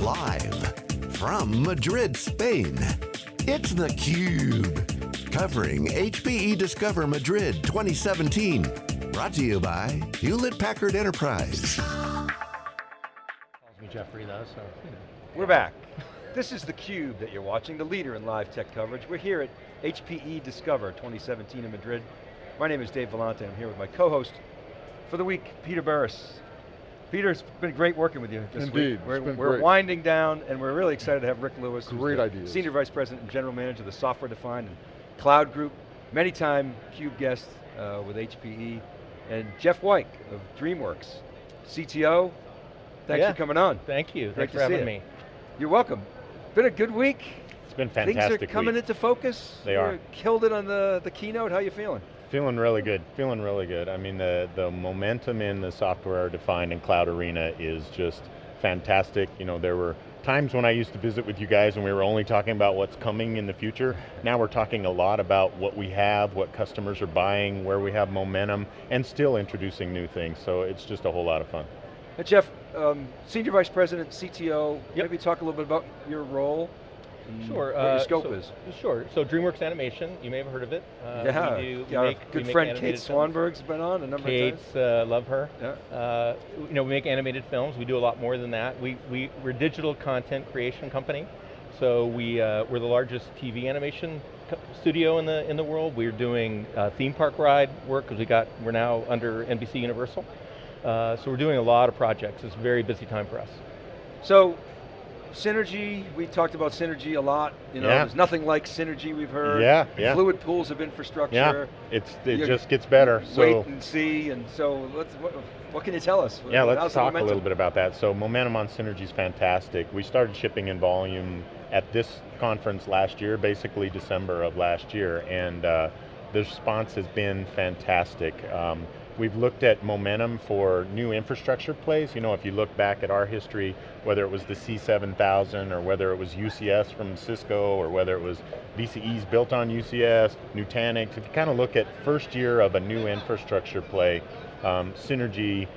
Live from Madrid, Spain, it's theCUBE. Covering HPE Discover Madrid 2017. Brought to you by Hewlett Packard Enterprise. Calls me Jeffrey though, so you know. We're back. This is theCUBE that you're watching, the leader in live tech coverage. We're here at HPE Discover 2017 in Madrid. My name is Dave Vellante, I'm here with my co-host for the week, Peter Burris. Peter, it's been great working with you this Indeed, week. We're, it's been we're great. winding down, and we're really excited to have Ric Lewis, Great the ideas. Senior Vice President and General Manager of the Software Defined and Cloud Group, many time CUBE guest uh, with HPE, and Jeff Wike of DreamWorks, CTO. Thanks Yeah. for coming on. Thank you, Great thanks to for having see me. You're welcome. Been a good week. It's been fantastic Things are coming week. into focus. They You are. Killed it on the, the keynote, how you feeling? Feeling really good, feeling really good. I mean, the, the momentum in the software defined and cloud arena is just fantastic. You know, there were times when I used to visit with you guys and we were only talking about what's coming in the future. Now we're talking a lot about what we have, what customers are buying, where we have momentum, and still introducing new things. So it's just a whole lot of fun. Uh, Jeff, um, Senior Vice President, CTO, Yep. maybe talk a little bit about your role and Sure. what your uh, scope so- is. Sure, so DreamWorks Animation, you may have heard of it. Uh, yeah, we do, we our make, good friend Kate films. Swanborg's been on a number of Kate's, times. uh, love her. Yeah. Uh, you know, we make animated films. We do a lot more than that. We, we, we're a digital content creation company. So we, uh, we're the largest TV animation studio in the, in the world. We're doing uh, theme park ride work because we got, we're now under NBC Universal. Uh, so we're doing a lot of projects. It's a very busy time for us. So, Synergy, we talked about Synergy a lot. You know, Yeah. there's nothing like Synergy we've heard. Yeah, yeah. Fluid pools of infrastructure. Yeah, it's, it You- just gets better. Wait and see, and so let's, what, what can you tell us? Yeah, How's let's talk a little bit about that. So momentum on Synergy is fantastic. We started shipping in volume at this conference last year, basically December of last year, and uh, the response has been fantastic. Um, we've looked at momentum for new infrastructure plays. You know, if you look back at our history, whether it was the C7000 or whether it was UCS from Cisco or whether it was VCEs built on UCS, Nutanix, if you kind of look at first year of a new infrastructure play, um, Synergy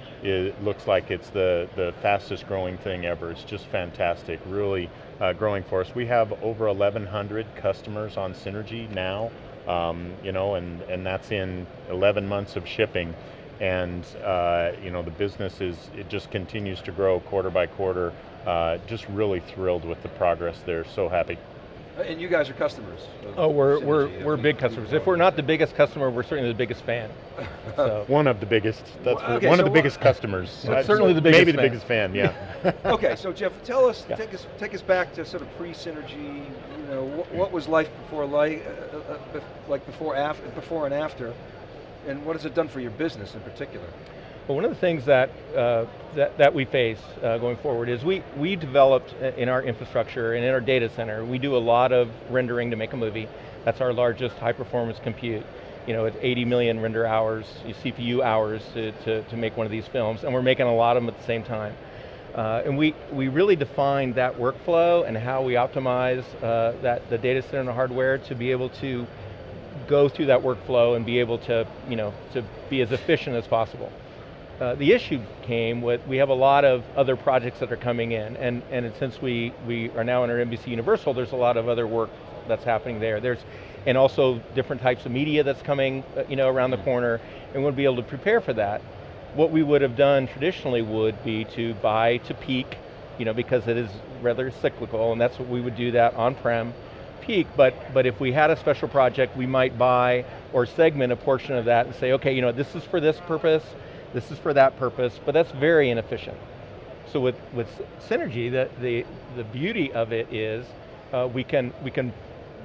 looks like it's the, the fastest growing thing ever. It's just fantastic, really uh, growing for us. We have over 1,100 customers on Synergy now, um, you know, and, and that's in 11 months of shipping. And uh, you know, the business is, it just continues to grow quarter by quarter. Uh, just really thrilled with the progress there, so happy. Uh, And you guys are customers. Oh, we're, Synergy. we're, we're big customers. If we're not the biggest customer, we're certainly the biggest fan. So. One of the biggest, that's Well, okay, one so of the biggest customers. Well, certainly the biggest Maybe the biggest fan, yeah. okay, so Jeff, tell us, Yeah. take us, take us back to sort of pre-synergy. You know, what, what was life before life, uh, uh, uh, like before after, before and after, and what has it done for your business in particular? Well, one of the things that, uh, that, that we face uh, going forward is we, we developed uh, in our infrastructure and in our data center, we do a lot of rendering to make a movie. That's our largest high performance compute. You know, it's 80 million render hours, CPU hours to, to, to make one of these films, and we're making a lot of them at the same time. Uh, and we, we really defined that workflow and how we optimize uh, that, the data center and the hardware to be able to go through that workflow and be able to, you know, to be as efficient as possible. Uh, the issue came with, we have a lot of other projects that are coming in, and, and since we, we are now under NBC Universal, there's a lot of other work that's happening there. There's, and also different types of media that's coming uh, you know, around the corner, and we'll be able to prepare for that. What we would have done traditionally would be to buy to peak, you know, because it is rather cyclical, and that's what we would do that on-prem peak, but, but if we had a special project, we might buy or segment a portion of that and say, okay, you know, this is for this purpose, this is for that purpose, but that's very inefficient. So with, with Synergy, the, the, the beauty of it is uh, we can, we can,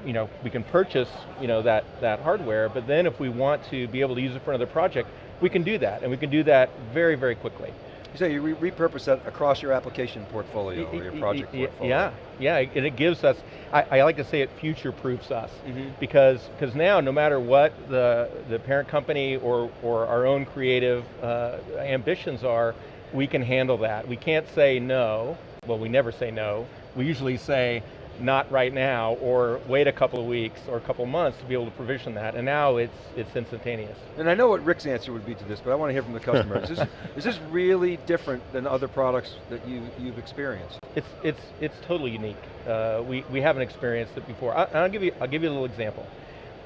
you know, we can purchase you know, that, that hardware, but then if we want to be able to use it for another project, we can do that, and we can do that very, very quickly. You say you re repurpose that across your application portfolio or your project portfolio. Yeah, yeah, and it gives us, I, I like to say it future-proofs us. Mhm. Because because now, no matter what the, the parent company or, or our own creative uh, ambitions are, we can handle that. We can't say no, well we never say no, we usually say not right now, or wait a couple of weeks or a couple of months to be able to provision that, and now it's, it's instantaneous. And I know what Ric's answer would be to this, but I want to hear from the customer. is, this, is this really different than other products that you, you've experienced? It's, it's, it's totally unique. Uh, we, we haven't experienced it before. I, I'll, give you, I'll give you a little example.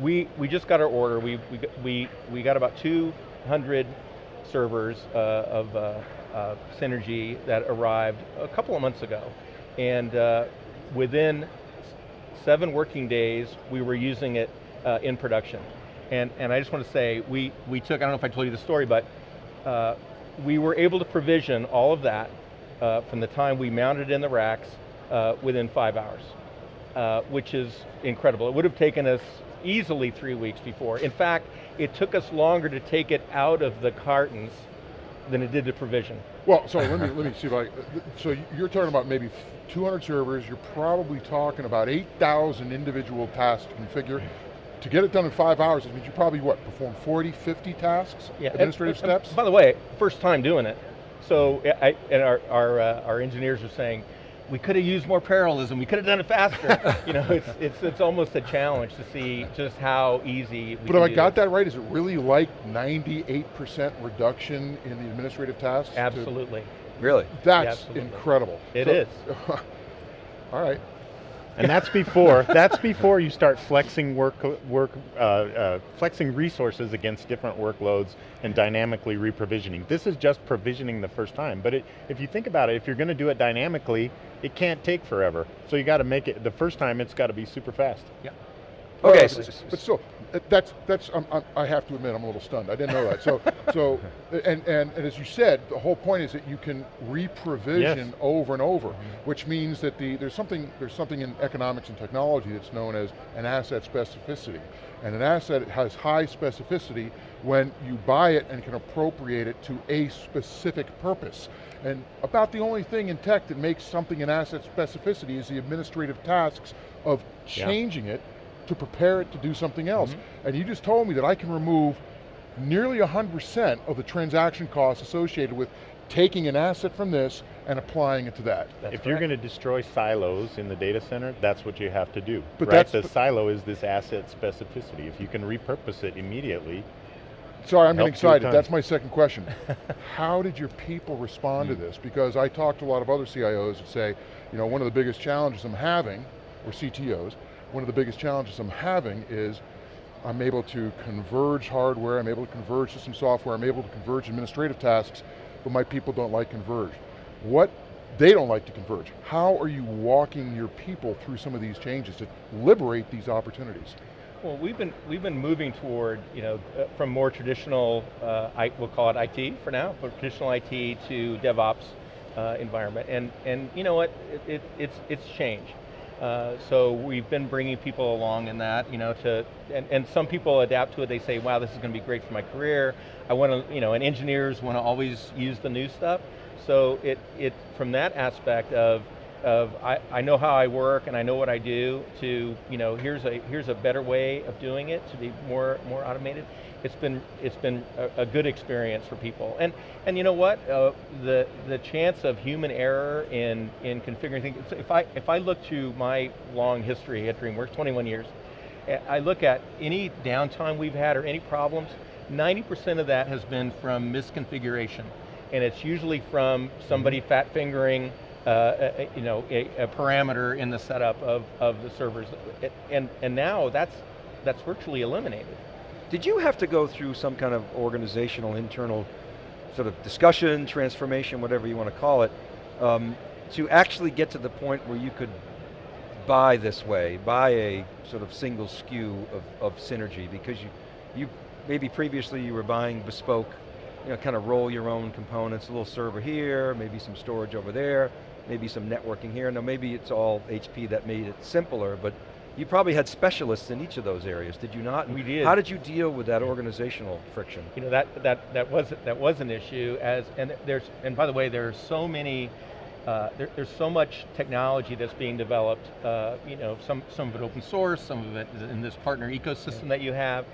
We, we just got our order. We, we, we, we got about 200 servers uh, of uh, uh, Synergy that arrived a couple of months ago. And uh, within seven working days, we were using it uh, in production. And, and I just want to say, we, we took, I don't know if I told you the story, but uh, we were able to provision all of that uh, from the time we mounted in the racks uh, within five hours, uh, which is incredible. It would have taken us easily three weeks before. In fact, it took us longer to take it out of the cartons than it did to provision. Well, so let me, let me see if I, so you're talking about maybe 200 servers, you're probably talking about 8,000 individual tasks to configure. To get it done in five hours, it means you probably, what, perform 40, 50 tasks, yeah, administrative and, and, steps? By the way, first time doing it. So, I, and our, our, uh, our engineers are saying, we could have used more parallelism, we could have done it faster. you know, it's, it's, it's almost a challenge to see just how easy But if I got this. that right, is it really like 98% reduction in the administrative tasks? Absolutely. Really? That's absolutely. incredible. It so, is. all right. And that's before that's before you start flexing work work uh, uh, flexing resources against different workloads and dynamically reprovisioning. This is just provisioning the first time. But it, if you think about it, if you're going to do it dynamically, it can't take forever. So you got to make it the first time. It's got to be super fast. Yeah. Okay, but, but still, that's that's I'm, I'm, i have to admit I'm a little stunned. I didn't know that. So so and, and and as you said, the whole point is that you can reprovision yes. over and over, mm -hmm. which means that the there's something there's something in economics and technology that's known as an asset specificity, and an asset has high specificity when you buy it and can appropriate it to a specific purpose. And about the only thing in tech that makes something an asset specificity is the administrative tasks of changing yeah. it to prepare it to do something else. Mm -hmm. And you just told me that I can remove nearly 100% of the transaction costs associated with taking an asset from this and applying it to that. That's if correct. you're going to destroy silos in the data center, that's what you have to do. But right? the silo is this asset specificity. If you can repurpose it immediately, Sorry, I'm getting excited. That's my second question. How did your people respond to hmm. this? Because I talked to a lot of other CIOs that say, you know, one of the biggest challenges I'm having, or CTOs, one of the biggest challenges I'm having is I'm able to converge hardware, I'm able to converge system software, I'm able to converge administrative tasks, but my people don't like converge. What, they don't like to converge. How are you walking your people through some of these changes to liberate these opportunities? Well, we've been we've been moving toward you know uh, from more traditional, uh, I, we'll call it IT for now, but traditional IT to DevOps uh, environment, and and you know what, it, it, it's it's changed. Uh, so we've been bringing people along in that, you know, to, and, and some people adapt to it, they say, wow, this is going to be great for my career. I want to, you know, and engineers want to always use the new stuff. So it, it from that aspect of, of I, I know how I work and I know what I do to, you know, here's a, here's a better way of doing it to be more, more automated it's been it's been a, a, good experience for people. And and you know what? Uh, the the chance of human error in in configuring things. If I if I look to my long history at DreamWorks, 21 years, I look at any downtime we've had or any problems. 90% of that has been from misconfiguration, and it's usually from somebody mm-hmm. fat fingering. Uh, a, you know, a, a parameter in the setup of, of the servers. And, and now that's, that's virtually eliminated. Did you have to go through some kind of organizational, internal sort of discussion, transformation, whatever you want to call it, um, to actually get to the point where you could buy this way, buy a sort of single SKU of, of synergy because you, you, maybe previously you were buying bespoke, you know, kind of roll your own components, a little server here, maybe some storage over there, maybe some networking here. Now maybe it's all HP that made it simpler, but you probably had specialists in each of those areas, did you not? We did. How did you deal with that organizational friction? You know, that, that, that, was, that was an issue, as, and, there's, and by the way, there are so many, uh, there, there's so much technology that's being developed, uh, you know, some, some of it open source, some of it in this partner ecosystem yeah. that you have,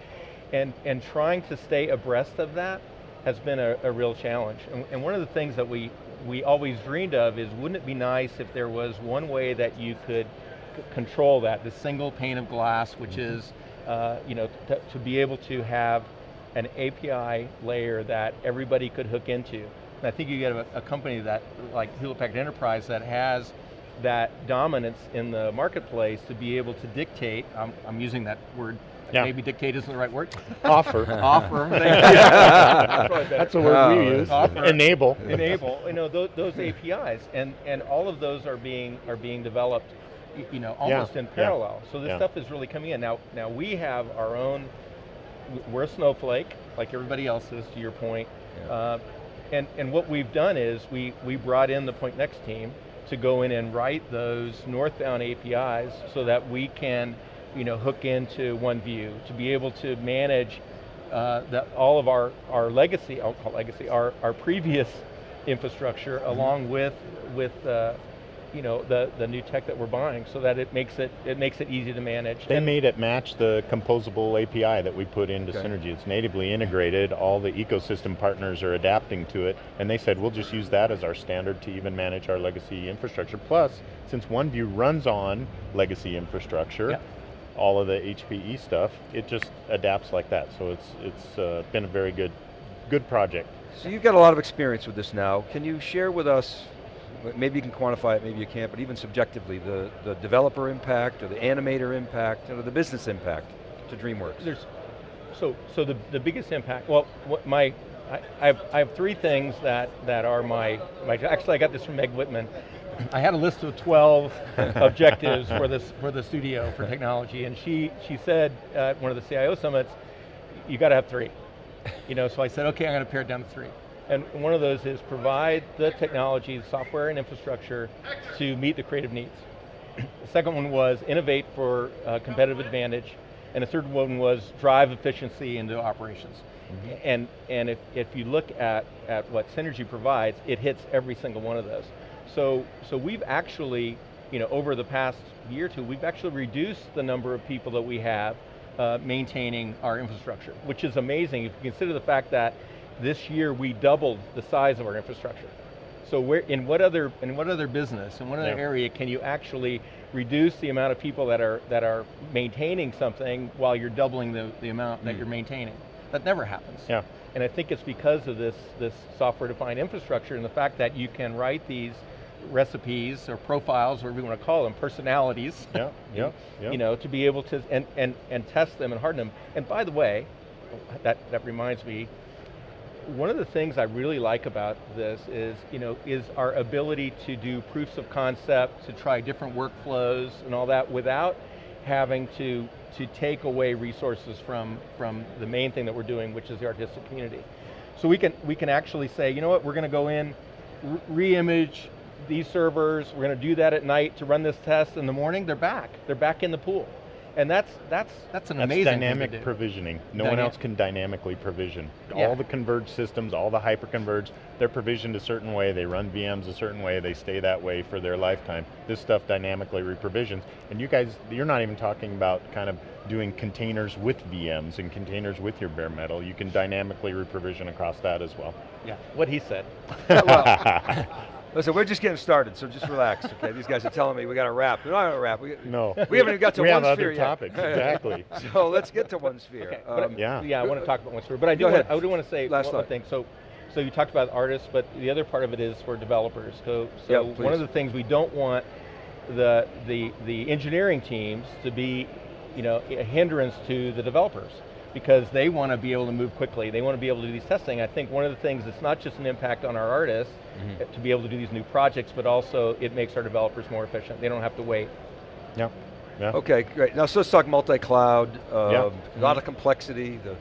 and, and trying to stay abreast of that has been a, a real challenge. And, and one of the things that we, we always dreamed of is, wouldn't it be nice if there was one way that you could control that, the single pane of glass, which mm -hmm. is, uh, you know, to be able to have an API layer that everybody could hook into. And I think you get a, a company that, like Hewlett Packard Enterprise, that has that dominance in the marketplace to be able to dictate, I'm, I'm using that word, yeah. maybe dictate isn't the right word. Offer. Offer, That's the word oh, we use. Offer. Enable. Enable, you know, those, those APIs, and, and all of those are being, are being developed you know, almost yeah. in parallel. Yeah. So this yeah. stuff is really coming in. Now, now we have our own, we're a snowflake, like everybody else is, to your point. Uh, and, and what we've done is we, we brought in the Pointnext team to go in and write those northbound APIs so that we can you know, hook into OneView, to be able to manage uh, the, all of our, our legacy, I'll call legacy, our, our previous infrastructure mm -hmm. along with, with uh, you know, the, the new tech that we're buying so that it makes it, it makes it easy to manage. They and made it match the composable API that we put into okay. Synergy. It's natively integrated, all the ecosystem partners are adapting to it, and they said, we'll just use that as our standard to even manage our legacy infrastructure. Plus, since OneView runs on legacy infrastructure, yeah. All of the HPE stuff, it just adapts like that. So it's, it's uh, been a very good, good project. So you've got a lot of experience with this now. Can you share with us maybe you can quantify it, maybe you can't, but even subjectively, the, the developer impact or the animator impact or the business impact to DreamWorks? There's, so, so the, the biggest impact, well, what my, I, I, have, I have three things that, that are my, my, actually I got this from Meg Whitman. I had a list of 12 objectives for, this, for the studio for technology, and she, she said at one of the CIO summits, you got to have three. You know, so I said, okay, I'm going to pare it down to three. And one of those is provide the technology, the software and infrastructure to meet the creative needs. the second one was innovate for uh, competitive advantage. And the third one was drive efficiency into operations. Mm -hmm. And, and if, if you look at, at what Synergy provides, it hits every single one of those. So, so we've actually, you know, over the past year or two, we've actually reduced the number of people that we have uh, maintaining our infrastructure, which is amazing if you consider the fact that this year we doubled the size of our infrastructure. So where, in what other in what other business, in what other yeah. area can you actually reduce the amount of people that are that are maintaining something while you're doubling the, the amount mm. that you're maintaining? That never happens. Yeah. And I think it's because of this this software-defined infrastructure and the fact that you can write these recipes or profiles, whatever you want to call them, personalities. Yeah, yeah, yeah. You know, to be able to and and and test them and harden them. And by the way, that that reminds me, one of the things I really like about this is, you know, is our ability to do proofs of concept, to try different workflows and all that without having to, to take away resources from, from the main thing that we're doing, which is the artistic community. So we can, we can actually say, you know what, we're going to go in, re-image these servers, we're going to do that at night to run this test in the morning, they're back. They're back in the pool. And that's that's that's an that's amazing dynamic provisioning. No one else can dynamically provision. Yeah. All the converged systems, all the hyper-converged, they're provisioned a certain way, they run VMs a certain way, they stay that way for their lifetime. This stuff dynamically reprovisions. And you guys, you're not even talking about kind of doing containers with VMs and containers with your bare metal. You can dynamically reprovision across that as well. Yeah, what he said. Listen, we're just getting started, so just relax, okay? These guys are telling me we got to wrap. We don't have to wrap. We, no. We haven't even got to we one have sphere other topics, exactly. so let's get to OneSphere. Okay, um, yeah. Yeah, I want to talk about OneSphere, but I do, want, I do want to say Last one, one thing. So, so you talked about artists, but the other part of it is for developers. So, so yep, one of the things we don't want the, the, the engineering teams to be you know, a hindrance to the developers because they want to be able to move quickly. They want to be able to do these testing. I think one of the things, it's not just an impact on our artists mm -hmm. to be able to do these new projects, but also it makes our developers more efficient. They don't have to wait. Yeah. yeah. Okay, great. Now so let's talk multi-cloud. Um, yeah. A lot mm -hmm. of complexity. The,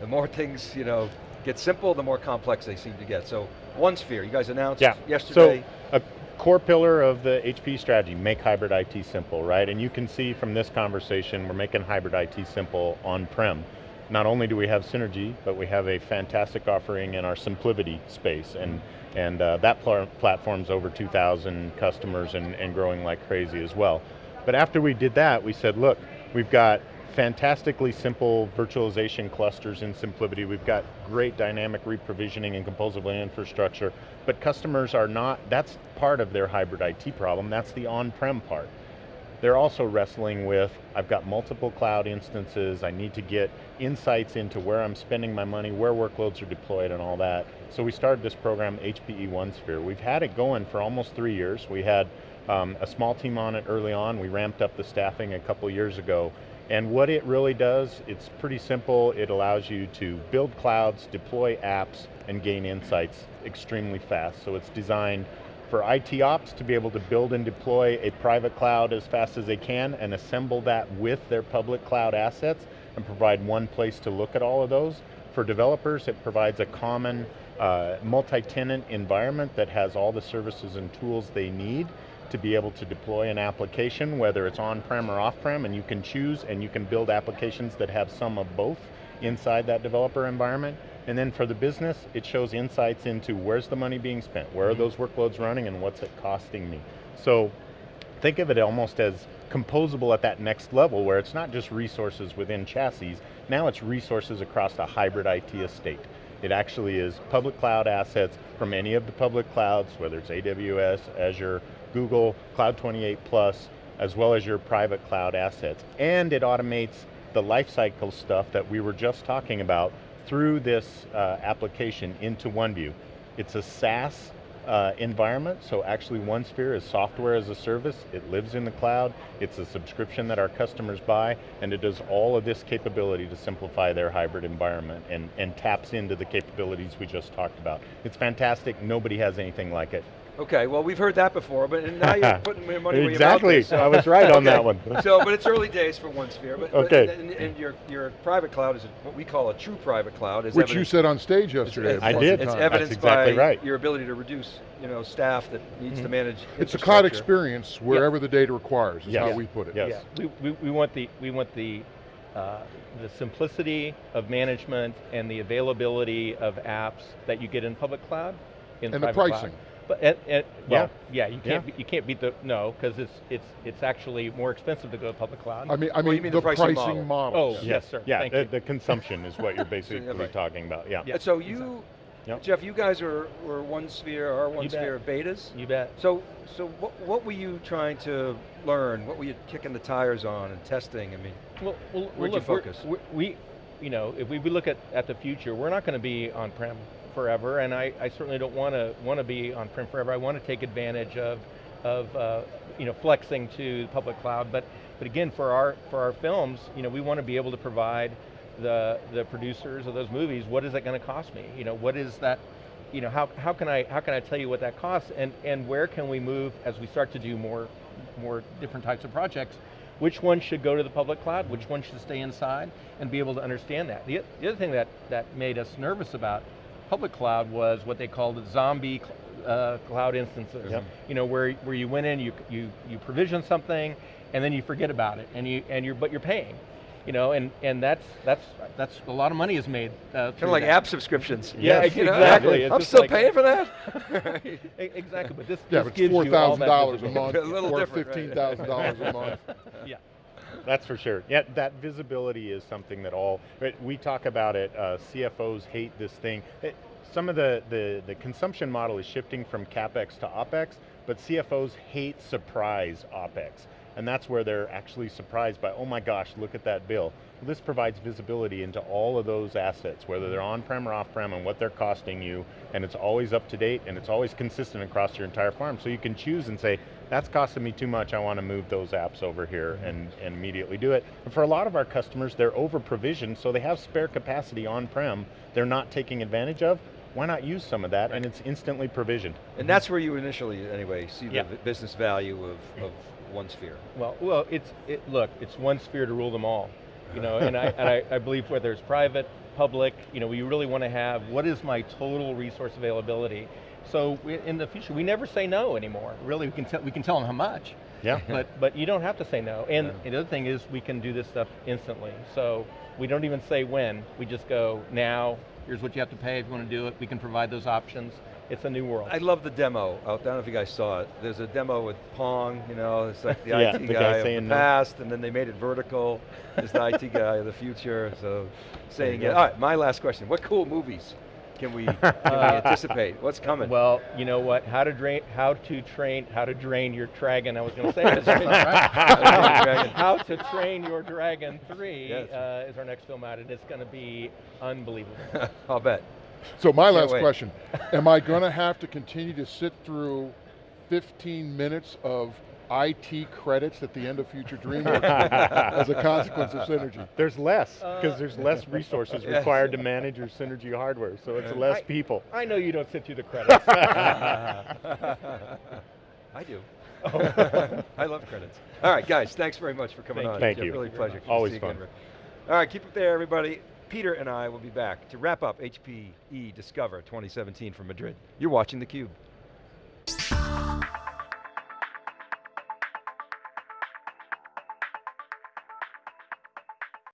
the more things, you know, get simple, the more complex they seem to get. So OneSphere, you guys announced yeah. yesterday. So, core pillar of the HP strategy, make hybrid IT simple, right? And you can see from this conversation, we're making hybrid IT simple on-prem. Not only do we have synergy, but we have a fantastic offering in our SimpliVity space, and, and uh, that pl platform's over 2,000 customers and, and growing like crazy as well. But after we did that, we said, look, we've got fantastically simple virtualization clusters in SimpliVity. We've got great dynamic reprovisioning and composable infrastructure, but customers are not, that's part of their hybrid IT problem, that's the on-prem part. they're also wrestling with, I've got multiple cloud instances, I need to get insights into where I'm spending my money, where workloads are deployed and all that. So we started this program, HPE OneSphere. We've had it going for almost three years. We had um, a small team on it early on. We ramped up the staffing a couple years ago. And what it really does, it's pretty simple. It allows you to build clouds, deploy apps, and gain insights extremely fast. So it's designed for IT ops to be able to build and deploy a private cloud as fast as they can and assemble that with their public cloud assets and provide one place to look at all of those. For developers, it provides a common uh, multi-tenant environment that has all the services and tools they need to be able to deploy an application, whether it's on-prem or off-prem, and you can choose and you can build applications that have some of both inside that developer environment. And then for the business, it shows insights into where's the money being spent, where are mm-hmm. those workloads running and what's it costing me. So think of it almost as composable at that next level where it's not just resources within chassis, now it's resources across a hybrid IT estate. It actually is public cloud assets from any of the public clouds, whether it's AWS, Azure, Google, Cloud 28 Plus, as well as your private cloud assets. And it automates the lifecycle stuff that we were just talking about through this uh, application into OneView. It's a SaaS uh, environment, so actually OneSphere is software as a service, it lives in the cloud, it's a subscription that our customers buy, and it does all of this capability to simplify their hybrid environment and, and taps into the capabilities we just talked about. It's fantastic, nobody has anything like it. Okay, well we've heard that before, but now you're putting your money where exactly. So. I was right on that one. so, but it's early days for OneSphere. But, okay. But, and, and, your your private cloud is what we call a true private cloud. Which you said on stage yesterday. It's, I did. It's evidenced exactly by right. your ability to reduce, you know, staff that needs mm -hmm. to manage. It's a cloud experience wherever the data requires. Is yes. how we put it. Yes. Yeah. We, we, we want the we want the uh, the simplicity of management and the availability of apps that you get in public cloud. In and the pricing. Cloud. But and, and well, yeah. yeah, you can't yeah. You can't beat the no because it's it's it's actually more expensive to go to public cloud. I mean, I mean, mean the, the, pricing, pricing model. Oh yes, yes sir. Yeah, the, the, consumption is what you're basically right. talking about. Yeah. yeah. so you, yep. Jeff, you guys are were OneSphere, our of betas. You bet. So so what what were you trying to learn? What were you kicking the tires on and testing? I mean, well, well where'd well, you focus? we, you know, if we look at at the future, we're not going to be on prem forever, and I, I certainly don't want to want to be on prem forever. I want to take advantage of of uh, you know flexing to the public cloud, but but again for our for our films, you know we want to be able to provide the the producers of those movies. What is that going to cost me? You know what is that? You know how how can I how can I tell you what that costs and and where can we move as we start to do more more different types of projects? Which one should go to the public cloud? Which one should stay inside? And be able to understand that. The, the other thing that that made us nervous about public cloud was what they called zombie uh, cloud instances. Yep. You know, where, where you went in, you, you, you provision something, and then you forget about it, and you and you're but you're paying. You know, and, and that's that's that's a lot of money is made. Uh, kind of like that. app subscriptions. Yeah, yes, exactly. I'm still like, paying for that. exactly, but this, yeah, this but it's four thousand dollars a month, a little or different, fifteen thousand right? dollars a month. yeah. That's for sure. Yeah, that visibility is something that all, we talk about it, uh, CFOs hate this thing. It, some of the, the, the consumption model is shifting from CapEx to OpEx, but CFOs hate surprise OpEx. And that's where they're actually surprised by, oh my gosh, look at that bill. This provides visibility into all of those assets, whether they're on-prem or off-prem and what they're costing you, and it's always up to date and it's always consistent across your entire farm. So you can choose and say, that's costing me too much, I want to move those apps over here mm-hmm. and, and immediately do it. And for a lot of our customers, they're over provisioned, so they have spare capacity on-prem they're not taking advantage of, why not use some of that right. and it's instantly provisioned. And that's where you initially, anyway, see the business value of, of OneSphere. Well, well, it's, it, look, it's OneSphere to rule them all. You know, and, I, and I, I believe whether it's private, public, you know, we really want to have, what is my total resource availability? So we, in the future, we never say no anymore. Really, we can, tell, we can tell them how much. Yeah. But, but you don't have to say no. And, yeah. and the other thing is we can do this stuff instantly. So we don't even say when, we just go now, here's what you have to pay if you want to do it, we can provide those options. It's a new world. I love the demo. I don't know if you guys saw it. There's a demo with Pong, you know, it's like the yeah, IT the guy, guy of the no. past, and then they made it vertical. It's the IT guy of the future, so saying it. All right, my last question. What cool movies can we, can we anticipate? What's coming? Well, you know what? How to drain, how to train, how to drain your dragon. I was going to say that. how to train your dragon three Yes. uh, is our next film out, and it's going to be unbelievable. I'll bet. So my last wait. question, am I going to have to continue to sit through 15 minutes of IT credits at the end of Future DreamWorks as a consequence of synergy? There's less, Uh, because there's less resources Yes. required to manage your synergy hardware, so it's less I- people. I know you don't sit through the credits. I do. I love credits. All right, guys, thanks very much for coming Thank on. you. Thank Jeff, you. Really a pleasure. Always fun. again, All right, keep it there, everybody. Peter and I will be back to wrap up HPE Discover 2017 from Madrid. You're watching theCUBE.